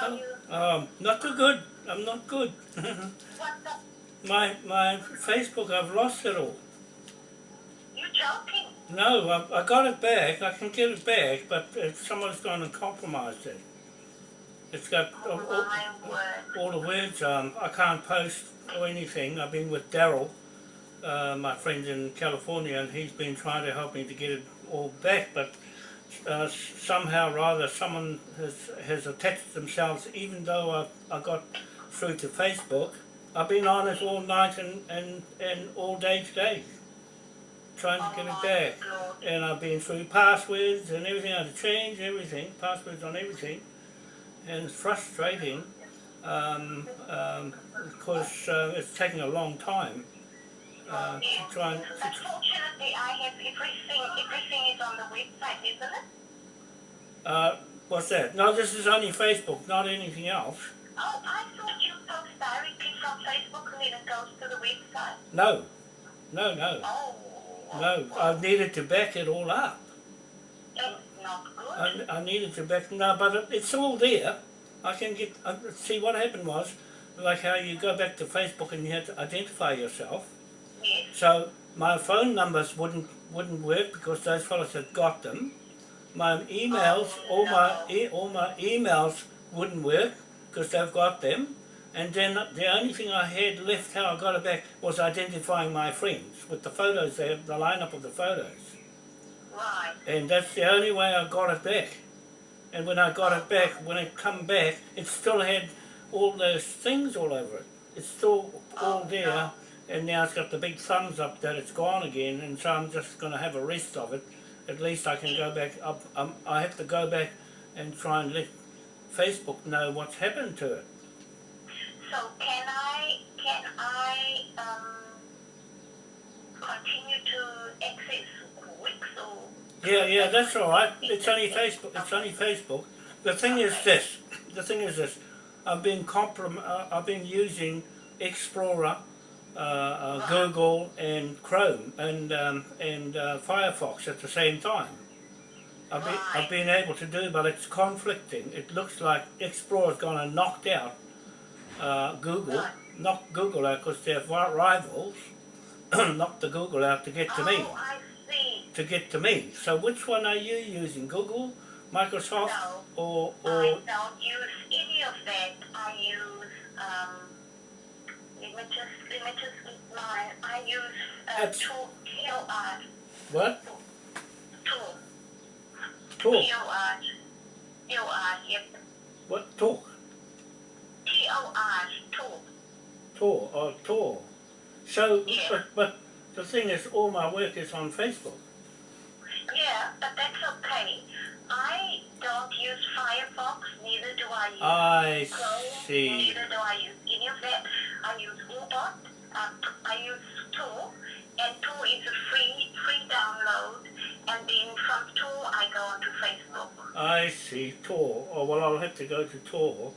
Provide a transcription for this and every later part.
How? Um, not too good. I'm not good. My my Facebook, I've lost it all. You joking? No, I, I got it back. I can get it back, but if someone's gone and compromised it. It's got Oh, all, all, all the words. Um, I can't post or anything. I've been with Daryl, uh, my friend in California, and he's been trying to help me to get it all back. But uh, somehow, or rather, someone has has attached themselves. Even though I I got through to Facebook, I've been on it all night and and and all day today, trying to get it Oh, back. And I've been through passwords and everything. I had to change everything, passwords on everything, and it's frustrating um, um, because uh, it's taking a long time uh, to try and. Unfortunately, I have everything. Everything is on the website, isn't it? uh, what's that? No, this is only Facebook, not anything else. Oh, I thought you post directly from Facebook and then it goes to the website. No, no, no, Oh. no. I needed to back it all up. That's not good. I, I needed to back no, but it, it's all there. I can get uh, see what happened was like how you go back to Facebook and you had to identify yourself. So my phone numbers wouldn't wouldn't work because those fellows had got them. My emails, oh, all my e- all my emails wouldn't work because they've got them. And then the only thing I had left, how I got it back, was identifying my friends with the photos there, the lineup of the photos. Right. And that's the only way I got it back. And when I got it back, when it come back, it still had all those things all over it. It's still all Oh, there. And now it's got the big thumbs up that it's gone again, and so I'm just going to have a rest of it. At least I can go back up. Um, I have to go back and try and let Facebook know what's happened to it. So can I can I um continue to access Wix or? Yeah, yeah, that's all right. It's only Facebook. It's only Facebook. The thing is this. The thing is this. I've been comprom- uh, I've been using Explorer, Google, and Chrome, and um, and uh, Firefox at the same time. I've been, I've been able to do, but it's conflicting. It looks like Explorer's gone and knocked out uh, Google, knocked Google out because they're ri- rivals. knocked the Google out to get to me Oh, I see. to get to me. So which one are you using? Google, Microsoft, No. or I don't use any of that. I use um. Let me just let me just get mine. I use uh, That's- tool T O R what? tool Talk. T O R T O R yep What talk? T O R tool. Tor or Tor. So, Yeah. but, but the thing is, all my work is on Facebook. Yeah, but that's okay. I don't use Firefox, neither do I use I Chrome, see. neither do I use any of that. I use Orbot, uh, I use Tor, and Tor is a free free download. And then from Tor, I go onto Facebook. I see. Tor. Oh well, I'll have to go to Tor.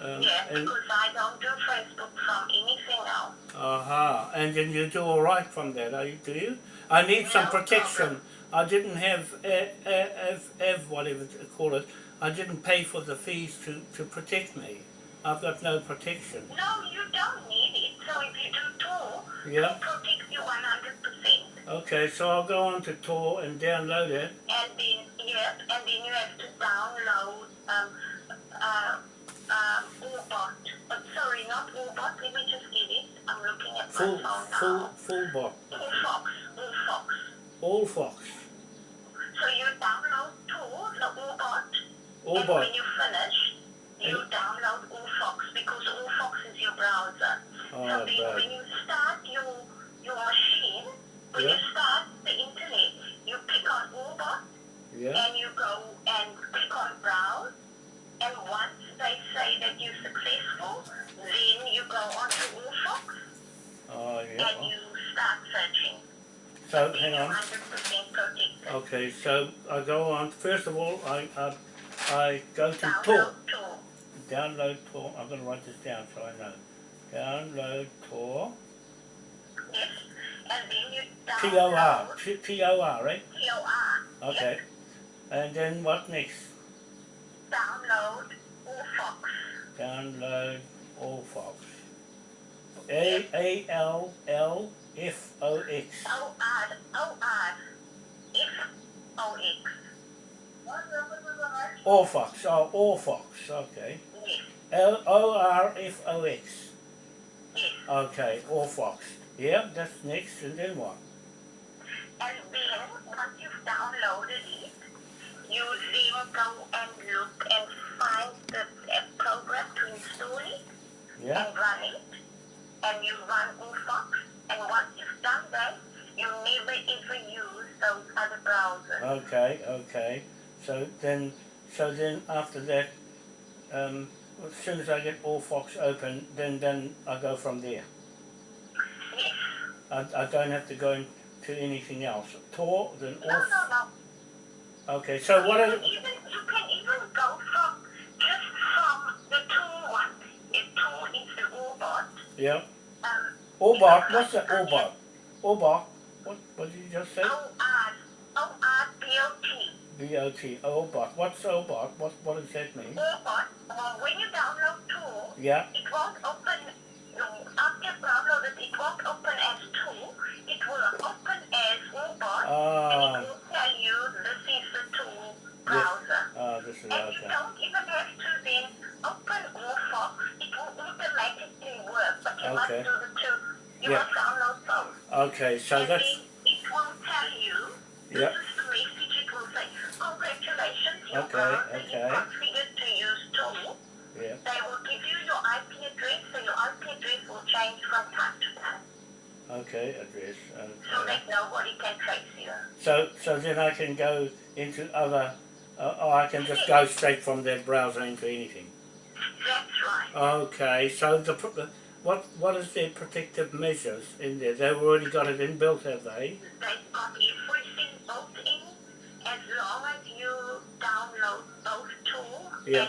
Um, Yeah, and because I don't do Facebook from anything else. aha, and then you do all right from that, are you, do you? I need some protection. problem. I didn't have uh, uh, Ev, Ev, whatever to call it. I didn't pay for the fees to, to protect me. I've got no protection. No, you don't need it. So if you do Tor, Yeah. it protects you 100%. Okay, so I'll go on to Tor and download it. and then yep, and then you have to download um uh um Orbot. Uh, sorry, not Orbot. Let me just get it. I'm looking at my Full, phone full, now. full bot. Orfox, Orfox. All Fox. So you download Tor, the Orbot, All and when you finish, you download Orfox because Orfox is your browser. Oh, so then when you start your your machine, when you start the internet, you click on. Yeah. and you go and click on browse and once they say that you're successful then you go onto Orfox Oh, and you start searching. So, Then hang on. 100% protected. Okay, so I go on. First of all, I I, I go to Tor. Download Tor. Tor. I'm going to write this down so I know. Download Tor. Yes. And then you T O R. download T T O R, right? P-O-R. Okay. And then what next? Download Orfox. Fox. Download Orfox. A A L L F O X. O R O R F O X. Orfox. Oh, Orfox. Okay. L O R F O X. yes. Okay. Orfox. Yeah, that's next, and then what? And then once you've downloaded it, you then go and look and find the program to install it Yeah. and run it. And you run Fox. And once you've done that, you never ever use those other browsers. Okay. Okay. So then, so then after that, um, as soon as I get Orfox open, then then I go from there. Yes. I, I don't have to go into anything else. Tor, then No, All. no, no. Okay. So what can even, you can even go from just from the Tor one. If Tor is the Orbot. yeah? Um, Orbot. What's that? Orbot. Orbot. What? What did you just say? O R O R B O T. B O T. Orbot. What's Orbot? What What does that mean? Orbot. Well, when you download Tor, Yeah. it won't open. no, After you download it, it won't open as Tor. It will open as and Ah. it will tell you this is the Tor browser. Ah, this is And you okay. don't even have to then open Orfox. It will automatically work, but you must do the two. You Yeah. must download both. Okay. So and that's then it will tell you, this Yeah. is the message it will say, congratulations, your Okay, okay. configured to use Tor. yeah. They will give you your IP address, so your IP address will change from time to time, Okay. Address. so that nobody can trace you. So so then I can go into other. Uh, or I can just go straight from that browser into anything. That's right. Okay. So the- what what is their protective measures in there? They've already got it inbuilt, have they? They've got everything Yeah.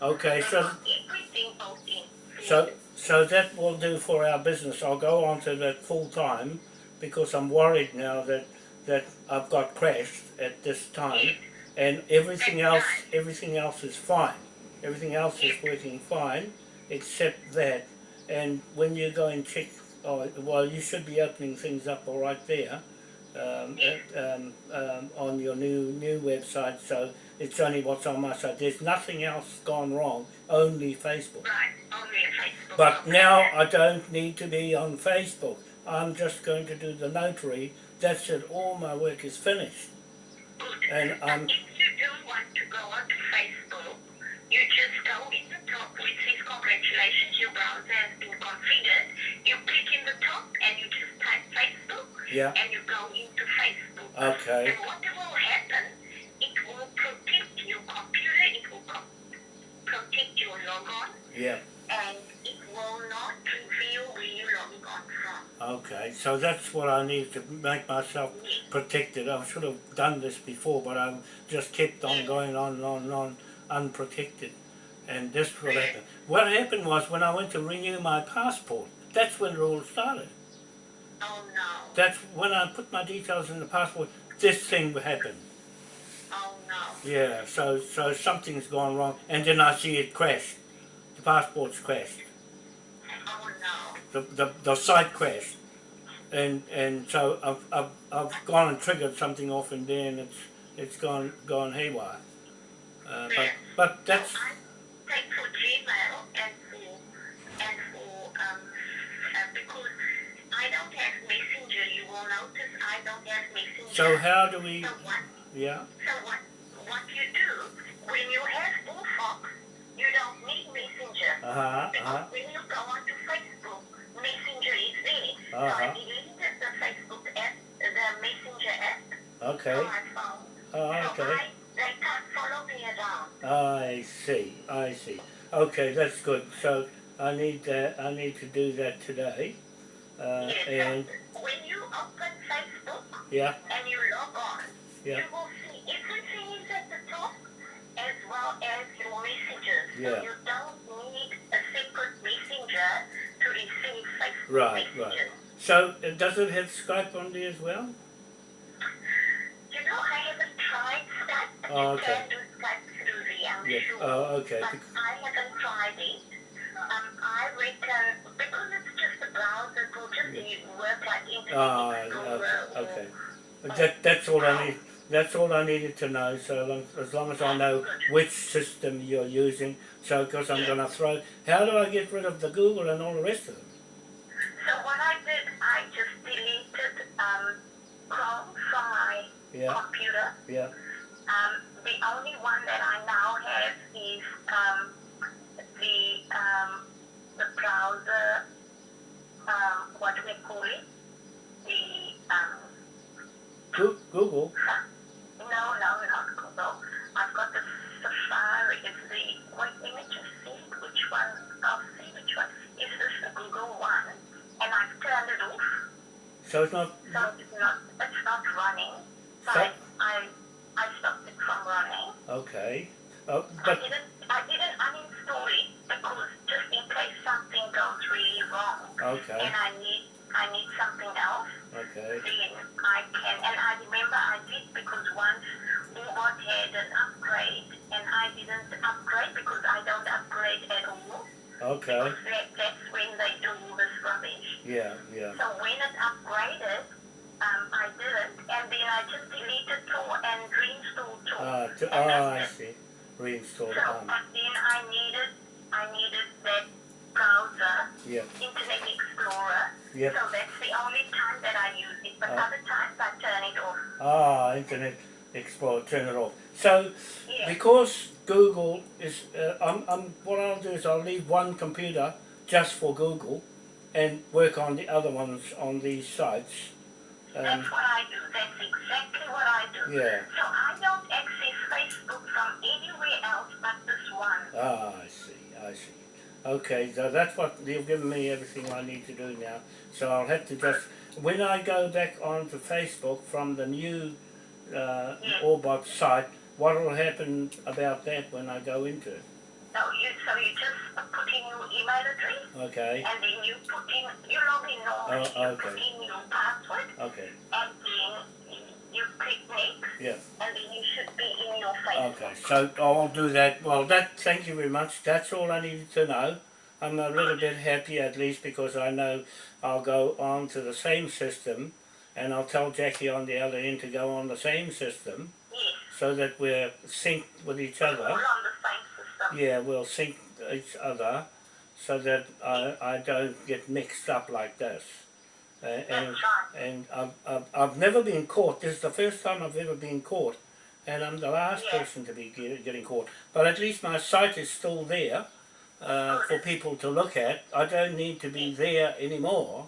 Okay. So got everything built in. So, so that will do for our business. I'll go on to that full time because I'm worried now that that I've got crashed at this time, and everything else, everything else is fine. Everything else is working fine, except that. And when you go and check, oh, well, you should be opening things up all right there. Um, uh, um, um, on your new new website, so it's only what's on my side. There's nothing else gone wrong, only Facebook. Right, only Facebook. But now I don't need to be on Facebook. I'm just going to do the notary. That's it. All my work is finished. Good. and, um, if you do want to go onto Facebook, you just go in the top it says congratulations, your browser has been configured. You click in the top and you just type Facebook Yeah. and you go into Facebook. Okay. And what will happen, it will protect your computer, it will co- protect your logon, Yeah. and it will not reveal where logging on from. Okay. So that's what I need to make myself protected. I should have done this before, but I just kept on going on and on and on unprotected. And this what happened. What happened was when I went to renew my passport. That's when it all started. Oh no, That's when I put my details in the passport. This thing happened. Oh no. Yeah, so so something's gone wrong, and then I see it crashed. The passport's crashed. Oh no. The the, the site crashed, and and so I've, I've I've gone and triggered something off and it's it's gone gone haywire. Uh, but but that's I take for Gmail and for and for because I don't have Messenger. You will notice I don't have Messenger. so how do we? So? Yeah. So what? What you do when you have Orfox, you don't need Messenger. Uh huh. uh-huh. when you go onto Facebook, Messenger is there. So I Uh-huh. deleted the Facebook app, the Messenger app Okay. on my phone. Oh, So okay. I, they can't follow me around. I see. I see. Okay, that's good. So I need that. I need to do that today. Uh, Yes, and when you open Facebook yeah, and you log on, Yeah. you will see everything is at the top as well as your messages. Yeah. So you don't need a separate messenger to receive Facebook Right, messages. right. so does it have Skype on there as well? You know, I haven't tried Skype. Oh, You okay. can do Skype through the, I'm Yes. sure. Oh, okay. But I have can try it. Um, I reckon because it's just a browser, it will just be work like Internet Ah, Explorer okay, okay. That, that's all I need. That's all I needed to know. So long, as long as I know which system you're using, so because I'm going to throw. How do I get rid of the Google and all the rest of them? So what I did, I just deleted um, Chrome from my Yeah, computer. yeah. Um, the only one that I now have is um, the um, the browser. Um, what do we call it? The um, Google. So it's not. so it's not it's not running. So So- I, I stopped it from running. Okay. Oh, but I didn't I didn't uninstall it because just in case something goes really wrong okay, and I need I need something else, okay. then I can and I remember I did because once Orbot had an upgrade and I didn't upgrade because I don't upgrade at all. Okay. Because that, that's when they do all this rubbish. Yeah, yeah. So when it upgraded, um, I didn't and then I just deleted Tor and reinstalled Tor. Ah, to, And oh, I it. see. Reinstall. So, Um, but then I needed, I needed that browser, yeah, Internet Explorer. yeah. So that's the only time that I use it. But Oh. other times I turn it off. Ah, Internet Explorer. Turn it off. So Yeah. because Google is, uh, I'm, I'm, what I'll do is I'll leave one computer just for Google, and work on the other ones on these sites. Um, That's what I do. That's exactly what I do. yeah. So I don't access Facebook from anywhere else but this one. Ah, I see. I see. Okay, so that's what you've given me everything I need to do now. So I'll have to just when I go back onto Facebook from the new uh, Orbot site, what will happen about that when I go into it? So you, so you just put in your email address Okay, and then you put in, you log in normally, Oh, you put okay. in your password okay, and then you click next yeah. and then you should be in your Facebook. Okay, so I'll do that. Well, that. Thank you very much. That's all I needed to know. I'm a little bit happy at least because I know I'll go on to the same system, and I'll tell Jackie on the other end to go on the same system, Yes. so that we're synced with each other. on the same system. Yeah, we'll sync each other, so that I I don't get mixed up like this. Uh, and and I've, I've, I've never been caught. This is the first time I've ever been caught, and I'm the last Yeah. person to be get, getting caught. But at least my site is still there uh, for people to look at. I don't need to be there anymore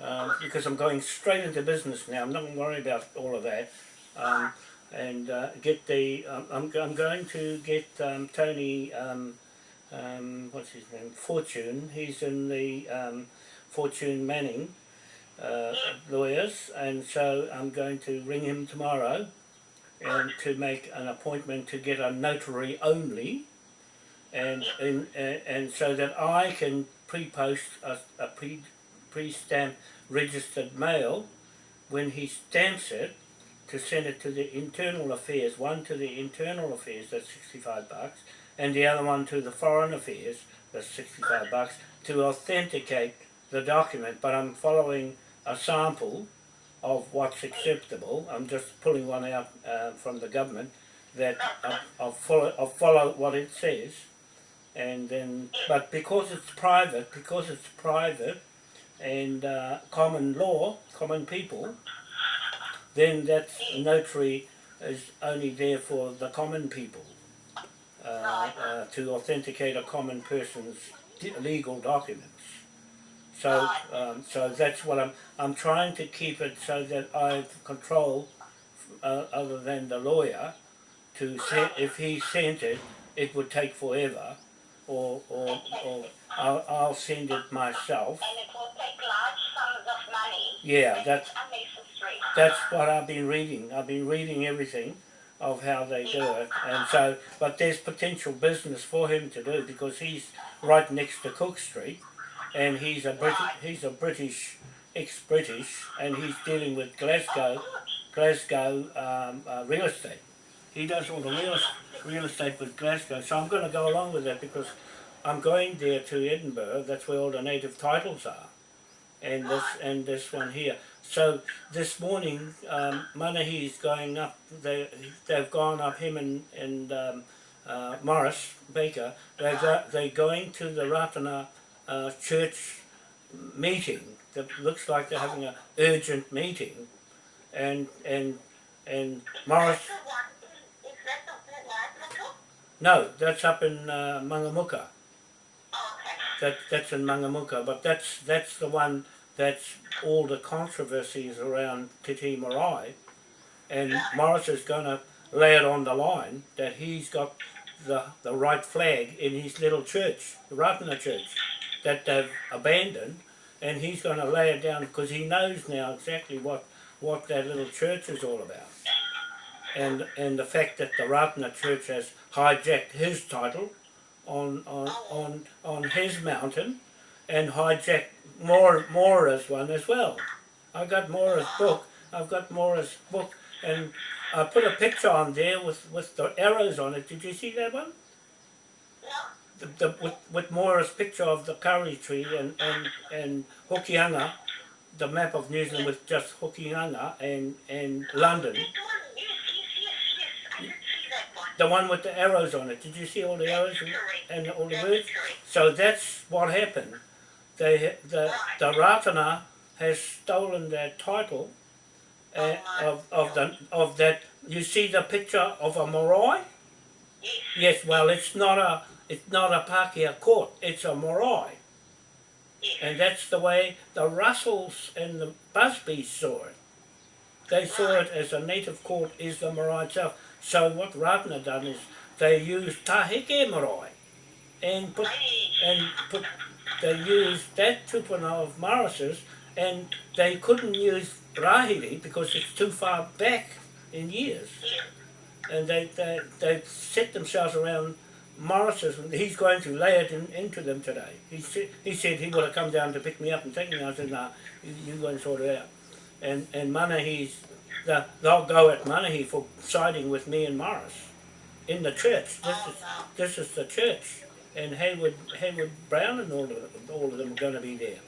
um, because I'm going straight into business now. I'm not going to worry about all of that. Um, and uh, get the. Um, I'm, I'm going to get um, Tony. Um, um, what's his name? Fortune. He's in the um, Fortune Manning uh, lawyers, and so I'm going to ring him tomorrow, and to make an appointment to get a notary only, and and, and, so that I can pre-post a, a pre pre-stamp registered mail when he stamps it to send it to the internal affairs, one to the internal affairs, that's 65 bucks, and the other one to the foreign affairs, that's 65 bucks, to authenticate the document. But I'm following a sample of what's acceptable. I'm just pulling one out uh, from the government that I'll, I'll, follow, I'll follow what it says. And then, but because it's private, because it's private and uh, common law, common people, then that notary is only there for the common people uh, uh, to authenticate a common person's legal documents. So, um, so that's what I'm. I'm trying to keep it so that I have control, uh, other than the lawyer, to send. If he sent it, it would take forever, or or, or I'll, I'll send it myself. And it will take large sums of money. Yeah, that's unnecessary. That's what I've been reading. I've been reading everything of how they do it, and so. But there's potential business for him to do because he's right next to Cook Street, and he's a British. He's a British, ex-British, and he's dealing with Glasgow, Glasgow um, uh, real estate. he does all the real, real estate with Glasgow. So I'm going to go along with that because I'm going there to Edinburgh. That's where all the native titles are, and this and this one here. So this morning, um, Manahi's going up. They they've gone up. Him and and um, uh, Morris Baker. They go, they're going to the Ratana uh, church meeting. That looks like they're having an urgent meeting, and and and Morris. That's the one, is, is that the one, Michael? No, that's up in uh, Mangamuka. Oh. That that's in Mangamuka, but that's that's the one that's all the controversies around Te Tii Marae, and Morris is going to lay it on the line that he's got the the right flag in his little church, the Ratana church, that they've abandoned, and he's going to lay it down because he knows now exactly what what that little church is all about, and and the fact that the Ratana church has hijacked his title on on on on his mountain and hijack more Mora's one as well. I got Mora's book. I've got Mora's book and I put a picture on there with, with the arrows on it. Did you see that one? The, the, with, with Mora's picture of the curry tree and, and, and Hokianga, the map of New Zealand with just Hokianga and, and London. The one with the arrows on it. Did you see all the arrows and, and all the correct. So that's what happened. They, the, the Ratana has stolen their title uh, of, of, the, of that. You see the picture of a marae? Yes, well, it's not a, it's not a Pākehā court, it's a marae. And that's the way the Russells and the Busbys saw it. They saw it as a native court is the marae itself. So what Ratana done is they used Tahike marae and put and put they used that tupuna of Morris's and they couldn't use Rahiri because it's too far back in years. And they, they, they set themselves around Morris's and he's going to lay it in, into them today. He, said he said he would have come down to pick me up and take me. I said, nah, you, you go and sort it out. And, and Manahi's, the, they'll go at Manahi for siding with me and Morris in the church. This is, no. this is the church. And Hayward, Hayward Brown and all of, them- all of them are going to be there.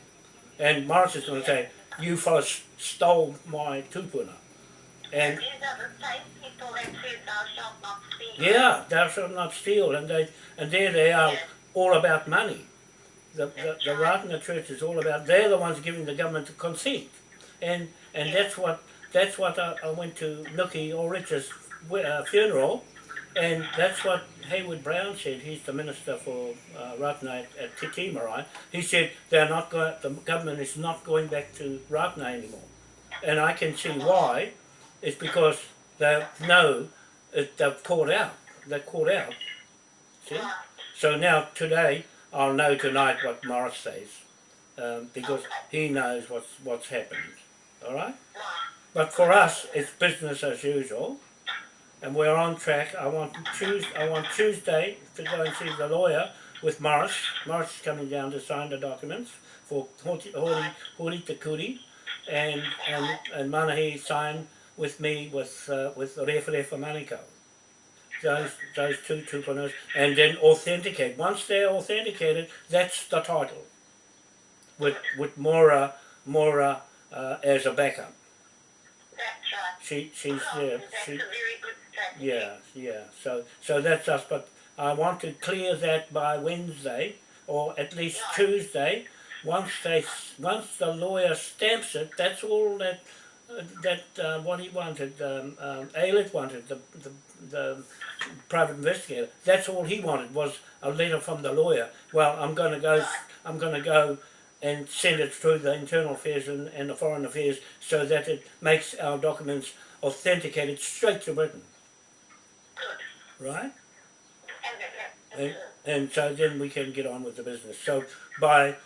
And Morris is going to say, you fellas stole my tupuna. And these are the same people that said thou shalt not steal. yeah, thou shalt not steal, and they and there they are, all about money. The the, the Ratana Church is all about. They're the ones giving the government the consent, and and that's what that's what I, I went to Nuki Ulrich's wi- uh, funeral, and that's what Hayward Brown said. He's the minister for uh, Ratana at, Marae. He said they're not going. The government is not going back to Ratana anymore, and I can see why. It's because they know it, they've caught out. They're caught out. See? So now today I'll know tonight what Morris says, um, because he knows what's what's happened. All. Right. But for us, it's business as usual, and we're on track. I want Tuesday. I want Tuesday to go and see the lawyer with Morris. Morris is coming down to sign the documents for Hori Hori Hori Takuri, and and and Manahi sign with me with uh, with Referefa Maniko. Those those two tupunas, and then authenticate. Once they're authenticated, that's the title. With with Mora Mora uh, as a backup. That's right. She she's Oh, there. That's She a very good. Yeah yeah. So so that's us. But I want to clear that by Wednesday or at least Yeah. Tuesday. Once they once the lawyer stamps it, that's all that uh, that uh, what he wanted. Um, um, Aylett wanted the, the the private investigator. That's all he wanted was a letter from the lawyer. Well, I'm going to go. I'm going to go and send it through the internal affairs and, and the foreign affairs so that it makes our documents authenticated straight to Britain. Right? And, And, and so then we can get on with the business. So by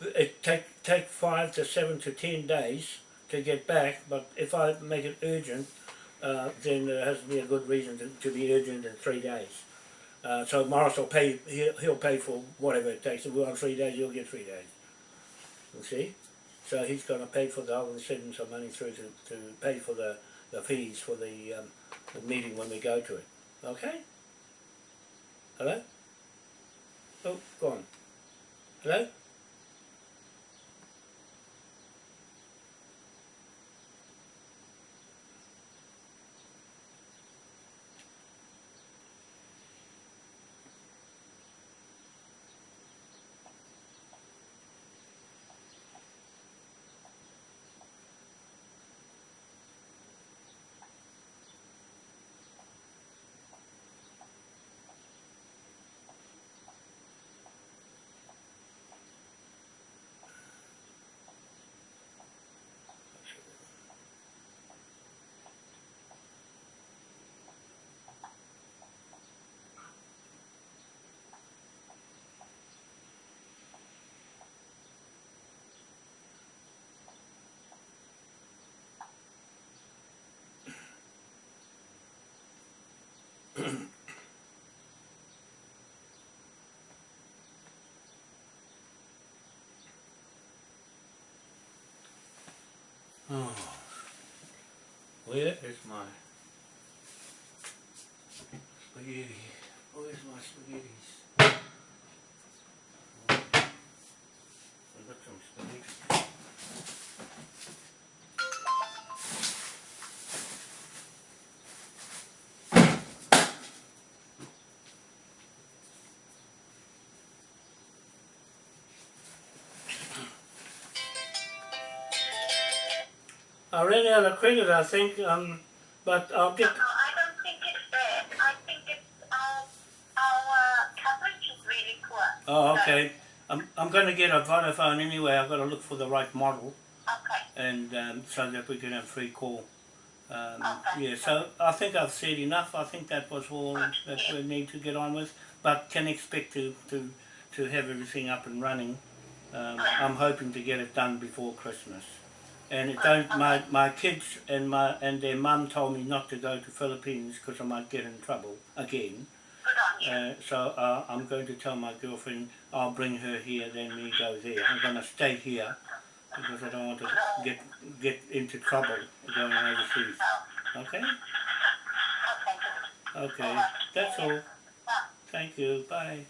it take take five to seven to ten days to get back, but if I make it urgent, uh, then there has to be a good reason to, to be urgent in three days. Uh, so Morris will pay. He'll, he'll pay for whatever it takes. If we're on three days, you'll get three days. You see, so he's going to pay for the. I'll send some money through to, to pay for the, the fees for the um, the meeting when we go to it. Okay? Hello? Oh, go on. Hello? Oh. Where is my spaghetti? Oh, Where's my spaghettis? I've got some spaghetti. I ran out of credit, I think, um, but I'll get. No, I don't think it's that. I think it's our, our uh, coverage is really poor. Oh, So, okay. I'm, I'm going to get a Vodafone anyway. I've got to look for the right model, okay. and um, so that we can have free call. Um, Okay. yeah, so I think I've said enough. I think that was all that we need to get on with, but can expect to, to, to have everything up and running. Um, I'm hoping to get it done before Christmas. And it don't my my kids and my and their mum told me not to go to Philippines because I might get in trouble again. Good on you. Uh, so uh, I'm going to tell my girlfriend I'll bring her here, then we go there. I'm going to stay here because I don't want to get get into trouble going overseas. Okay? okay, That's all. Thank you. Bye.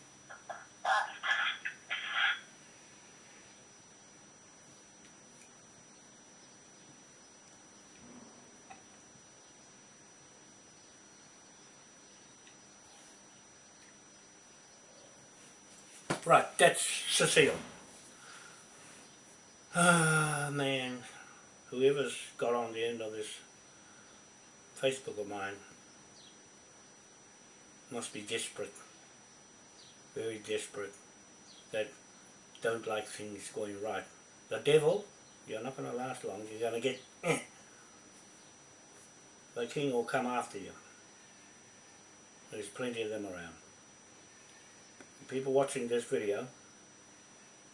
Right, that's Cecile. Ah, man. Whoever's got on the end of this Facebook of mine must be desperate. Very desperate. That don't like things going right. The devil, you're not going to last long. You're going to get... eh. The king will come after you. There's plenty of them around people watching this video,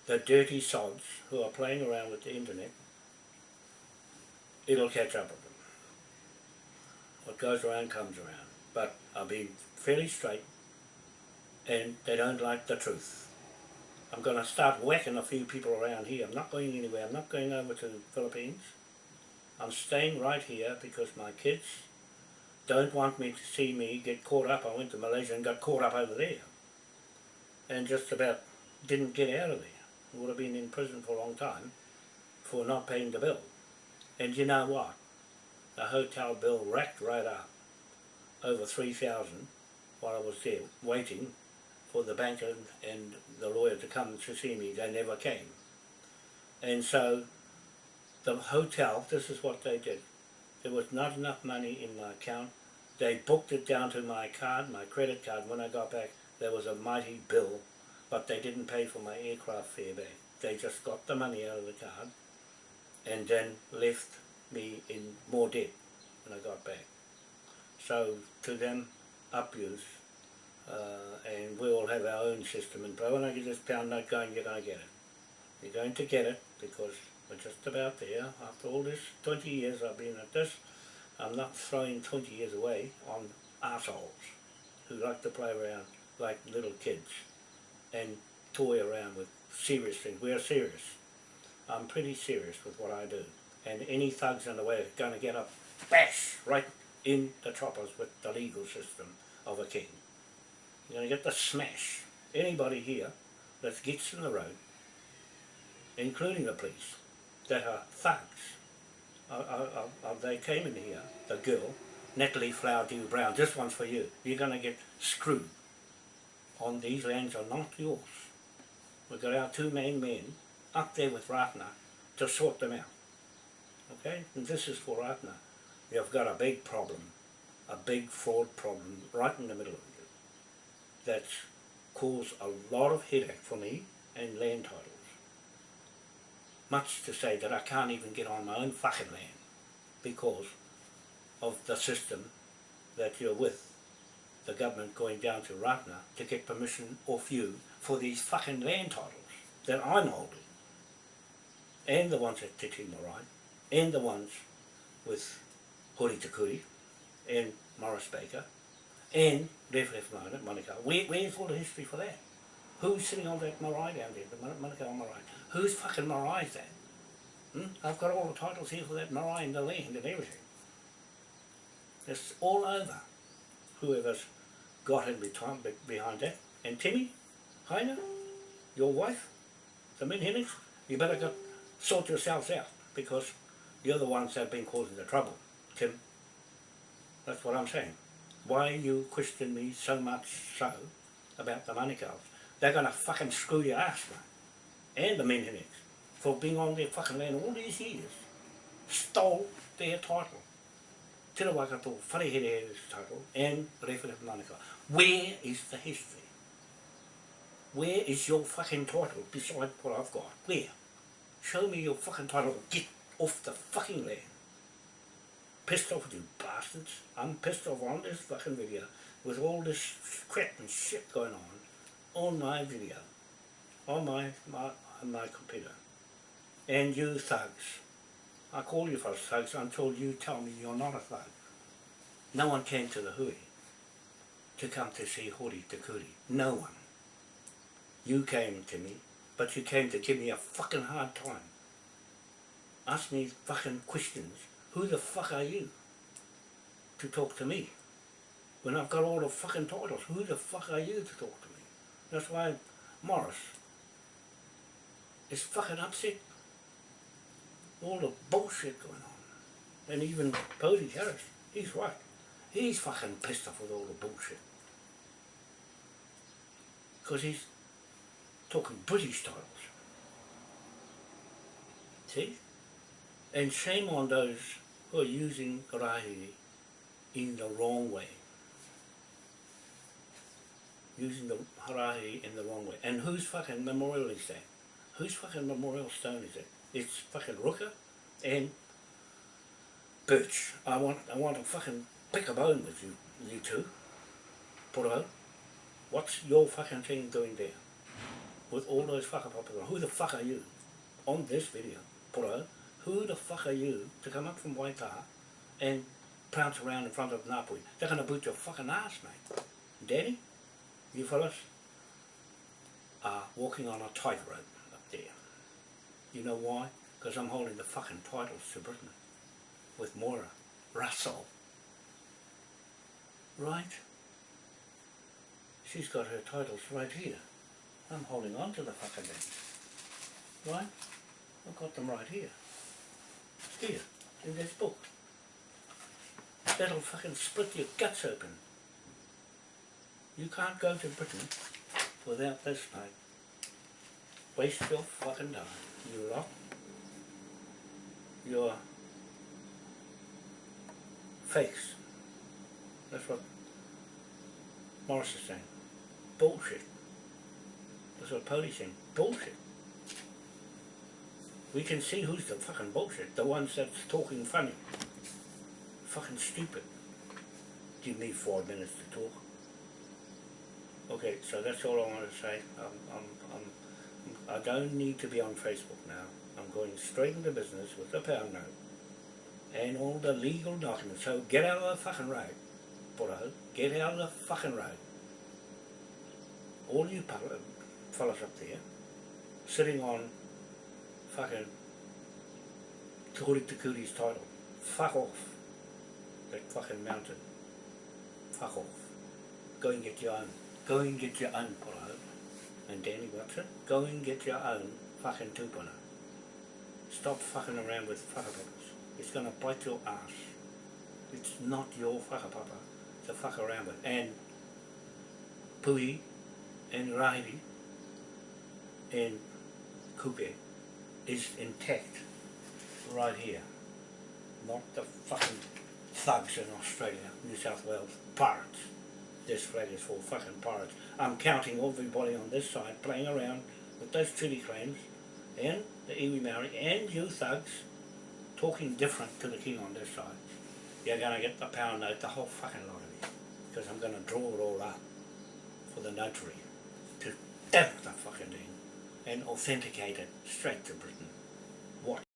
the dirty sods who are playing around with the internet, it'll catch up with them. What goes around comes around. But I've been fairly straight and they don't like the truth. I'm going to start whacking a few people around here. I'm not going anywhere. I'm not going over to the Philippines. I'm staying right here because my kids don't want me to see me get caught up. I went to Malaysia and got caught up over there and just about didn't get out of there. Would have been in prison for a long time for not paying the bill. And you know what? The hotel bill racked right up over three thousand while I was there waiting for the banker and the lawyer to come to see me. They never came. And so the hotel, this is what they did. There was not enough money in my account. They booked it down to my card, my credit card. When I got back, there was a mighty bill, but they didn't pay for my aircraft fare back. They just got the money out of the card and then left me in more debt when I got back. So to them, abuse, uh, and we all have our own system. And but when I get this pound note going, you're going to get it. You're going to get it because we're just about there. After all this 20 years I've been at this, I'm not throwing 20 years away on assholes who like to play around like little kids and toy around with serious things. We're serious. I'm pretty serious with what I do. And any thugs in the way are going to get a bash right in the choppers with the legal system of a king. You're going to get the smash anybody here that gets in the road, including the police, that are thugs. They came in here, the girl, Natalie Flower Dew Brown, this one's for you. You're going to get screwed. On these lands are not yours. We've got our two main men up there with Ratana to sort them out. Okay? And this is for Ratana. You've got a big problem, a big fraud problem right in the middle of you that's caused a lot of headache for me and land titles. Much to say that I can't even get on my own fucking land because of the system that you're with. The government going down to Ratana to get permission off you for these fucking land titles that I'm holding. And the ones at Te Tii Marae, and the ones with Hori Takuri, and Morris Baker, and Ref Ref Monica. Where, where's all the history for that? Who's sitting on that marae down there, the Manukau marae? Whose fucking marae is that? Hmm? I've got all the titles here for that marae and the land and everything. It's all over. Whoever's got in behind, behind that. And Timmy, Heiner, your wife, the Minhenix, you better go sort yourselves out because you're the ones that have been causing the trouble, Tim. That's what I'm saying. Why you question me so much so about the money Manukau's? They're going to fucking screw your ass, mate. And the Minhenix for being on their fucking land all these years. Stole their title. Te Rawakato, Wharehere's title, and Rewhare Manukau. Where is the history? Where is your fucking title beside what I've got? Where? Show me your fucking title. Get off the fucking land. Pissed off you bastards. I'm pissed off on this fucking video with all this crap and shit going on on my video, on my, my, on my computer. And you thugs. I call you for thugs until you tell me you're not a thug. No one came to the hui to come to see Hori Te Kuri. No one. You came to me, but you came to give me a fucking hard time. Ask me fucking questions. Who the fuck are you to talk to me? When I've got all the fucking titles, who the fuck are you to talk to me? That's why Morris is fucking upset. All the bullshit going on. And even Posey Harris, he's right. He's fucking pissed off with all the bullshit. Because he's talking British titles. See? And shame on those who are using Rahi in the wrong way. Using the Harahi in the wrong way. And whose fucking memorial is that? Whose fucking memorial stone is it? It's fucking Rooker and Birch. I want I want to fucking pick a bone with you, you two. Puro. What's your fucking thing doing there? With all those fucking on. Who the fuck are you? On this video. Puro. Who the fuck are you to come up from Waitaha and prance around in front of Ngāpuhi? They're gonna boot your fucking ass, mate. Danny, you fellas are walking on a tightrope. You know why? Because I'm holding the fucking titles to Britain with Moira Russell. Right? She's got her titles right here. I'm holding on to the fucking thing. Right? I've got them right here. Here, in this book. That'll fucking split your guts open. You can't go to Britain without this, mate. Waste your fucking time. You lot. Your fakes. That's what Morris is saying. Bullshit. That's what Poli's saying. Bullshit. We can see who's the fucking bullshit. The ones that's talking funny. Fucking stupid. Give me four minutes to talk. Okay, so that's all I want to say. Um, I'm, I'm, I don't need to be on Facebook now. I'm going straight into business with the pound note and all the legal documents. So get out of the fucking road, Poro. Get out of the fucking road. All you uh, fellas up there, sitting on fucking Hori Te title. Fuck off. that fucking mountain. Fuck off. Go and get your own. Go and get your own polo. And Danny Watson, go and get your own fucking tupuna. Stop fucking around with whakapapas. It's gonna bite your ass. It's not your whakapapa to fuck around with. And Puhi and Rāhiri and Kupe is intact right here. Not the fucking thugs in Australia, New South Wales, pirates. This flag is for fucking pirates. I'm counting everybody on this side playing around with those treaty claims and the iwi Maori and you thugs talking different to the king on this side. You're gonna get the pound note, the whole fucking lot of you. Because I'm gonna draw it all up for the notary to stamp the fucking thing and authenticate it straight to Britain.